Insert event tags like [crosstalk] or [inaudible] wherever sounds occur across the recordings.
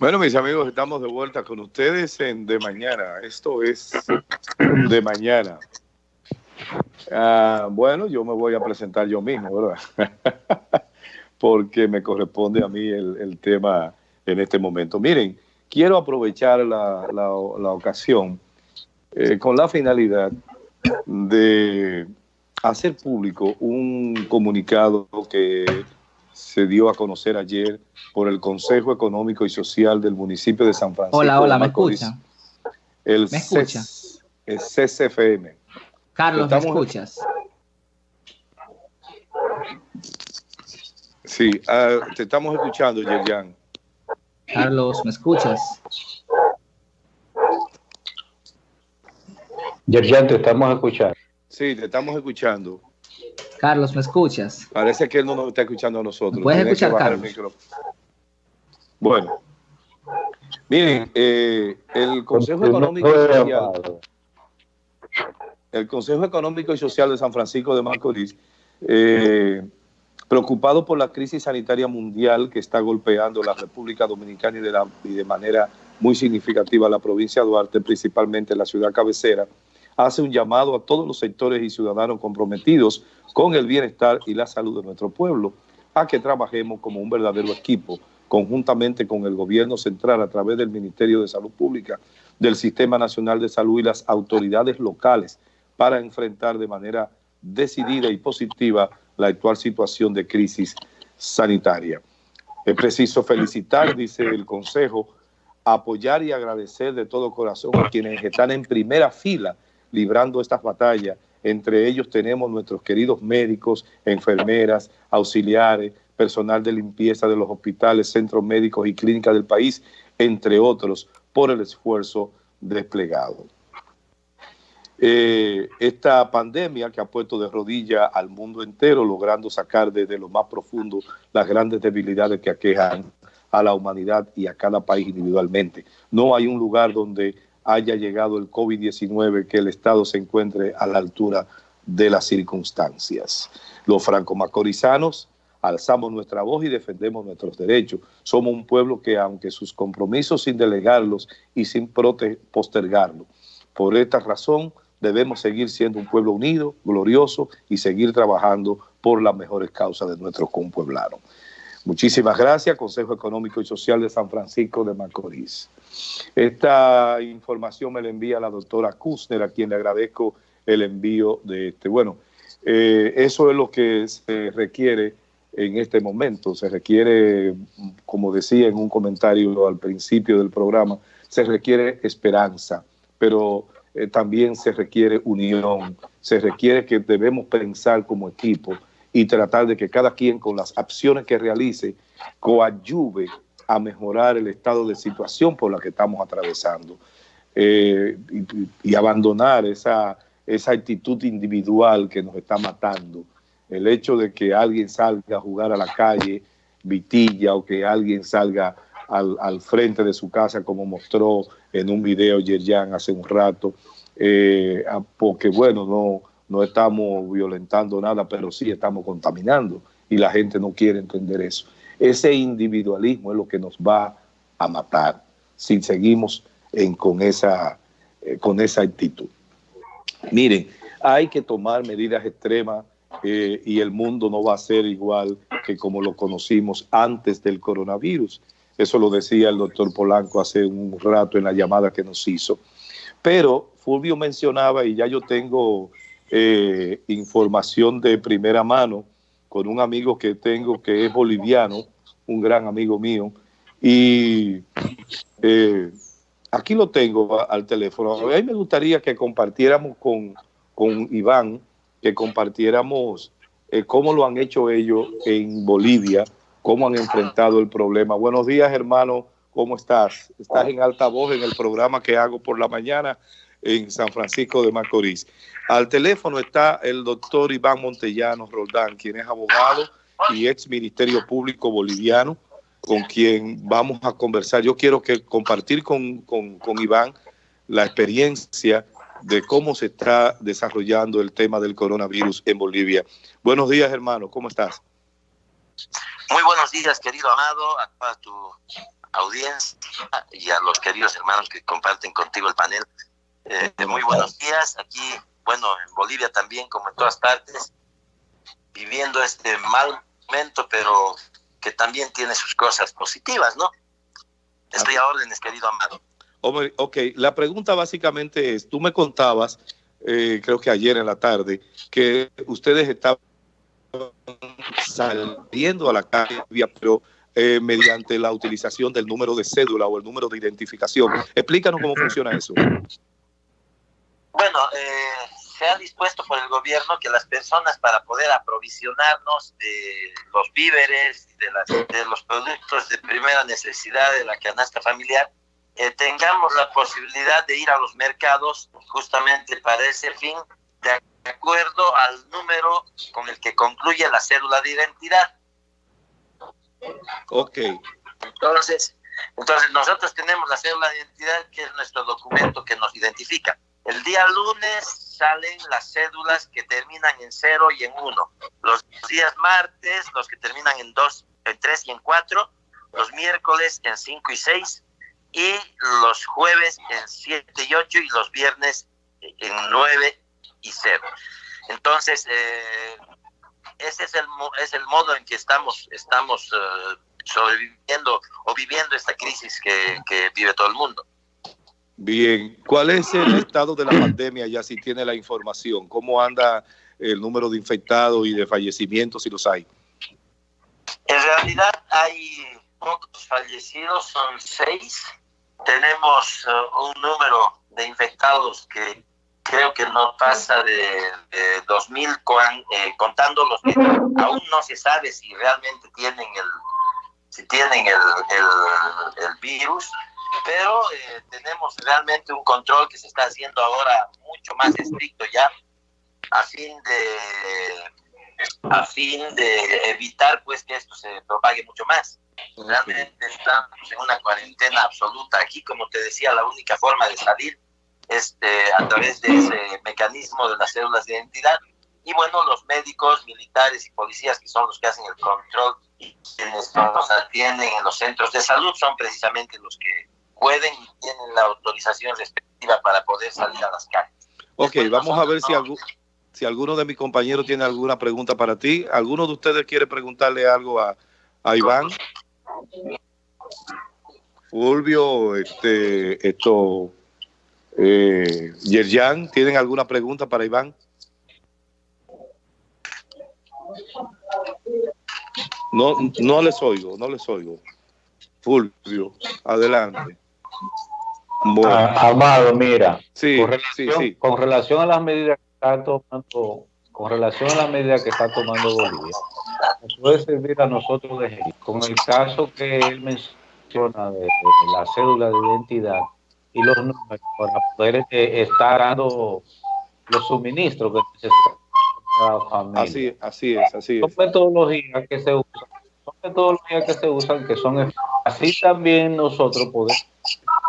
Bueno, mis amigos, estamos de vuelta con ustedes en De Mañana. Esto es De Mañana. Ah, bueno, yo me voy a presentar yo mismo, ¿verdad? [laughs] Porque me corresponde a mí el, tema en este momento. Miren, quiero aprovechar la, ocasión eh, con la finalidad de hacer público un comunicado que se dio a conocer ayer por el Consejo Económico y Social del municipio de San Francisco. Hola, hola, ¿me escucha? El ¿Me escucha? el CCFM. Carlos, ¿me escuchas? Sí, ah, te estamos escuchando, Yerian. Carlos, ¿me escuchas? Yerian, te estamos escuchando. Sí, te estamos escuchando. Carlos, ¿me escuchas? Parece que él no nos está escuchando a nosotros. ¿Puedes escuchar, Carlos? Bueno, miren, eh, el Consejo Económico y Social, el Consejo Económico y Social de San Francisco de Macorís, eh, preocupado por la crisis sanitaria mundial que está golpeando la República Dominicana y de, y de manera muy significativa la provincia de Duarte, principalmente la ciudad cabecera, hace un llamado a todos los sectores y ciudadanos comprometidos con el bienestar y la salud de nuestro pueblo, a que trabajemos como un verdadero equipo, conjuntamente con el gobierno central a través del Ministerio de Salud Pública, del Sistema Nacional de Salud y las autoridades locales para enfrentar de manera decidida y positiva la actual situación de crisis sanitaria. Es preciso felicitar, dice el Consejo, apoyar y agradecer de todo corazón a quienes están en primera fila librando estas batallas. Entre ellos tenemos nuestros queridos médicos, enfermeras, auxiliares, personal de limpieza de los hospitales, centros médicos y clínicas del país, entre otros, por el esfuerzo desplegado. Eh, esta pandemia que ha puesto de rodilla al mundo entero, logrando sacar desde lo más profundo las grandes debilidades que aquejan a la humanidad y a cada país individualmente. No hay un lugar donde haya llegado el COVID-19, que el Estado se encuentre a la altura de las circunstancias. Los franco-macorizanos alzamos nuestra voz y defendemos nuestros derechos. Somos un pueblo que, aunque sus compromisos sin delegarlos y sin postergarlos, por esta razón debemos seguir siendo un pueblo unido, glorioso y seguir trabajando por las mejores causas de nuestros compueblanos. Muchísimas gracias, Consejo Económico y Social de San Francisco de Macorís. Esta información me la envía la doctora Kusner, a quien le agradezco el envío de este. Bueno, eh, eso es lo que se requiere en este momento. Se requiere, como decía en un comentario al principio del programa, se requiere esperanza, pero eh, también se requiere unión, se requiere que debemos pensar como equipo y tratar de que cada quien con las acciones que realice coadyuve a mejorar el estado de situación por la que estamos atravesando eh, y, abandonar esa, esa actitud individual que nos está matando. El hecho de que alguien salga a jugar a la calle, vitilla, o que alguien salga al, frente de su casa, como mostró en un video Yerjan hace un rato, eh, porque bueno, no, no estamos violentando nada, pero sí estamos contaminando y la gente no quiere entender eso. Ese individualismo es lo que nos va a matar si seguimos con, esa, eh, con esa actitud. Miren, hay que tomar medidas extremas eh, y el mundo no va a ser igual que como lo conocimos antes del coronavirus. Eso lo decía el doctor Polanco hace un rato en la llamada que nos hizo. Pero Fulvio mencionaba, y ya yo tengo eh, información de primera mano, con un amigo que tengo que es boliviano, un gran amigo mío, y eh, aquí lo tengo al teléfono. A mí me gustaría que compartiéramos con, con Iván, que compartiéramos eh, cómo lo han hecho ellos en Bolivia, cómo han enfrentado el problema. Buenos días, hermano, ¿cómo estás? Estás en alta voz en el programa que hago por la mañana en San Francisco de Macorís. Al teléfono está el doctor Iván Montellano Roldán, quien es abogado y ex Ministerio Público Boliviano, con quien vamos a conversar. Yo quiero que compartir con, con Iván la experiencia de cómo se está desarrollando el tema del coronavirus en Bolivia. Buenos días, hermano, ¿cómo estás? Muy buenos días, querido Amado, a tu audiencia y a los queridos hermanos que comparten contigo el panel. Eh, muy buenos días. Aquí, bueno, en Bolivia también, como en todas partes, viviendo este mal momento, pero que también tiene sus cosas positivas, ¿no? Estoy a órdenes, querido Amado. Ok, la pregunta básicamente es, tú me contabas, eh, creo que ayer en la tarde, que ustedes estaban saliendo a la calle, pero eh, mediante la utilización del número de cédula o el número de identificación. Explícanos cómo funciona eso. Bueno, eh, se ha dispuesto por el gobierno que las personas para poder aprovisionarnos de los víveres, de, las, de los productos de primera necesidad de la canasta familiar, eh, tengamos la posibilidad de ir a los mercados justamente para ese fin, de acuerdo al número con el que concluye la cédula de identidad. Ok. Entonces, entonces nosotros tenemos la cédula de identidad que es nuestro documento que nos identifica. El día lunes salen las cédulas que terminan en 0 y en 1. Los días martes, los que terminan en 2, en 3 y en 4. Los miércoles en 5 y 6. Y los jueves en 7 y 8. Y los viernes en 9 y 0. Entonces, eh, ese es el, es el modo en que estamos, estamos uh, sobreviviendo o viviendo esta crisis que, que, vive todo el mundo. Bien, ¿cuál es el estado de la pandemia ya si tiene la información? ¿Cómo anda el número de infectados y de fallecimientos si los hay? En realidad hay pocos fallecidos, son seis. Tenemos uh, un número de infectados que creo que no pasa de, de 2.000, eh, contando los que aún no se sabe si realmente tienen el, si tienen el virus, pero eh, tenemos realmente un control que se está haciendo ahora mucho más estricto ya a fin de a fin de evitar pues que esto se propague mucho más. Realmente estamos en una cuarentena absoluta aquí, como te decía, la única forma de salir este, a través de ese mecanismo de las células de identidad. Y bueno, los médicos, militares y policías, que son los que hacen el control y quienes nos atienden en los centros de salud, son precisamente los que pueden y tienen la autorización respectiva para poder salir a las calles. Ok, vamos a ver si, algún, si alguno de mis compañeros tiene alguna pregunta para ti. ¿Alguno de ustedes quiere preguntarle algo a, a Iván? Fulvio, este, esto, eh, Yerjan, ¿tienen alguna pregunta para Iván? No, no les oigo, no les oigo. Fulvio, adelante. Bueno. Ah, Amado, mira, sí, con, relación, sí, sí. con relación a las medidas que está tomando, con relación a las medidas que está tomando Bolivia, nos puede servir a nosotros de ejemplo. Con el caso que él menciona de, de la cédula de identidad, y los números para poder eh, estar dando los suministros que necesita la familia. Así, así es, así son es. metodologías que se usan, son metodologías que se usan que son así también nosotros podemos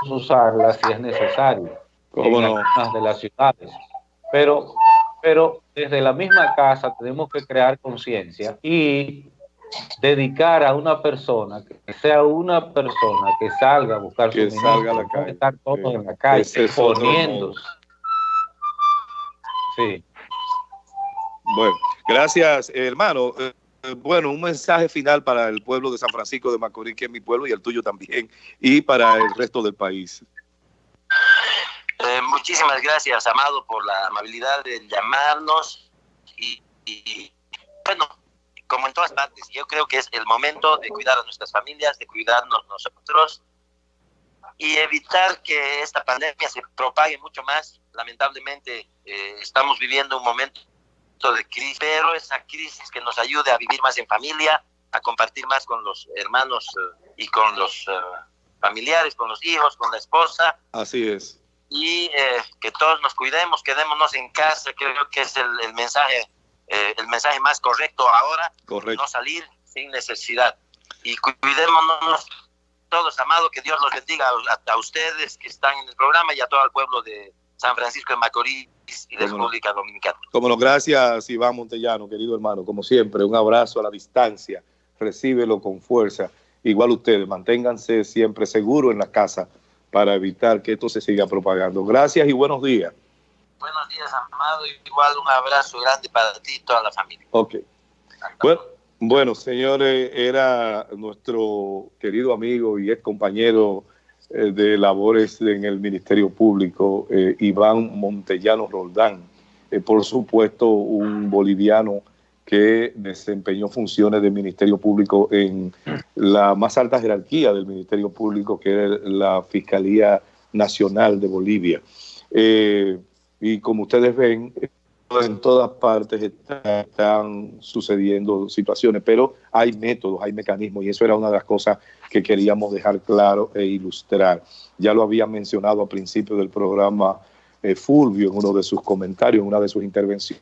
usarlas si es necesario ¿Cómo en no? algunas de las ciudades. Pero, pero desde la misma casa tenemos que crear conciencia y dedicar a una persona, que sea una persona que salga a buscar Que su salga a la calle. estar todos Sí. en la calle, Ese es otro poniéndose. Sí. Bueno, gracias, hermano. Eh, bueno, un mensaje final para el pueblo de San Francisco de Macorís, que es mi pueblo y el tuyo también, y para el resto del país. Eh, muchísimas gracias, Amado, por la amabilidad de llamarnos. Y, y, bueno, como en todas partes, yo creo que es el momento de cuidar a nuestras familias, de cuidarnos nosotros y evitar que esta pandemia se propague mucho más. Lamentablemente, eh, estamos viviendo un momento de crisis, pero esa crisis que nos ayude a vivir más en familia, a compartir más con los hermanos eh, y con los eh, familiares, con los hijos, con la esposa Así es. y eh, que todos nos cuidemos, quedémonos en casa, creo que es el, el mensaje eh, el mensaje más correcto ahora, Correcto. no salir sin necesidad. Y cu- cuidémonos todos, amado, que Dios los bendiga a, a ustedes que están en el programa y a todo el pueblo de San Francisco de Macorís y de. República Dominicana. Como no, gracias, Iván Montellano, querido hermano. Como siempre, un abrazo a la distancia. Recíbelo con fuerza igual ustedes, manténganse siempre seguros en la casa para evitar que esto se siga propagando. Gracias y buenos días. Buenos días, Amado, igual un abrazo grande para ti y toda la familia. Ok. Bueno, bueno, señores, era nuestro querido amigo y ex compañero eh, de labores en el Ministerio Público, eh, Iván Montellano Roldán, eh, por supuesto un boliviano que desempeñó funciones del Ministerio Público en la más alta jerarquía del Ministerio Público, que es la Fiscalía Nacional de Bolivia. y como ustedes ven, en todas partes están, sucediendo situaciones, pero hay métodos, hay mecanismos, y eso era una de las cosas que queríamos dejar claro e ilustrar. Ya lo había mencionado al principio del programa eh, Fulvio en uno de sus comentarios, en una de sus intervenciones,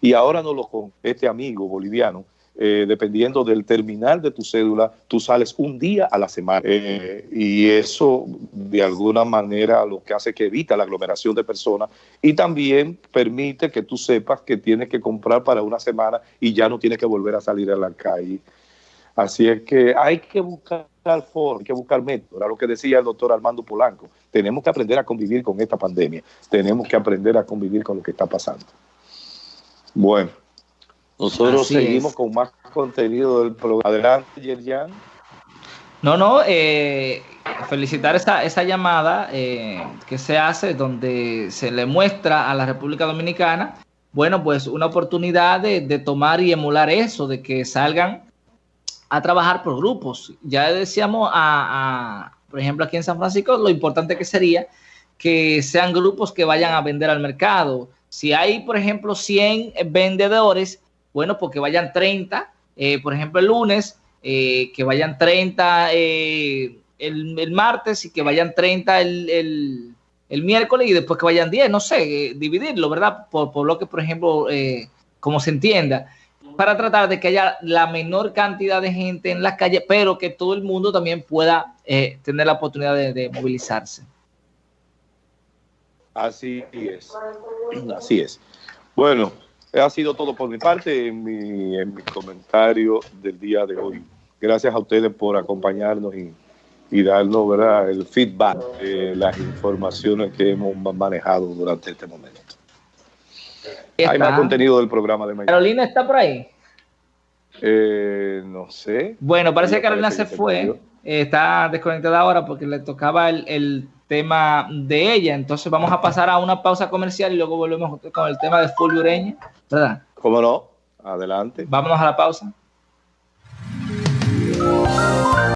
y ahora no lo con este amigo boliviano eh, dependiendo del terminal de tu cédula, tú sales un día a la semana. Eh, y eso, de alguna manera, lo que hace que evita la aglomeración de personas y también permite que tú sepas que tienes que comprar para una semana y ya no tienes que volver a salir a la calle. Así es que hay que buscar forma, hay que buscar métodos. Era lo que decía el doctor Armando Polanco. Tenemos que aprender a convivir con esta pandemia. Tenemos que aprender a convivir con lo que está pasando. Bueno. Nosotros seguimos con más contenido del programa. Adelante, Yerjan. No, no, eh, felicitar esa, esa llamada eh, que se hace donde se le muestra a la República Dominicana, bueno, pues una oportunidad de, tomar y emular eso, de que salgan a trabajar por grupos. Ya decíamos, a, por ejemplo, aquí en San Francisco, lo importante que sería que sean grupos que vayan a vender al mercado. Si hay, por ejemplo, 100 vendedores, bueno, porque pues vayan 30, eh, por ejemplo, el lunes, eh, que vayan 30 eh, el, martes y que vayan 30 el, miércoles y después que vayan 10, no sé, dividirlo, ¿verdad? Por, por lo que, por ejemplo, como se entienda, para tratar de que haya la menor cantidad de gente en las calles, pero que todo el mundo también pueda tener la oportunidad de movilizarse. Así es, así es. Bueno, ha sido todo por mi parte en mi, en mi comentario del día de hoy. Gracias a ustedes por acompañarnos y, y darnos ¿verdad? el feedback de las informaciones que hemos manejado durante este momento. Hay más contenido del programa de mañana. Carolina está por ahí. Eh, no sé. Bueno, parece que Carolina se fue. está desconectada ahora porque le tocaba el, el tema de ella. Entonces vamos a pasar a una pausa comercial y luego volvemos con el tema de Fulvio Ureña, ¿verdad? ¿Cómo no? Adelante. Vámonos a la pausa.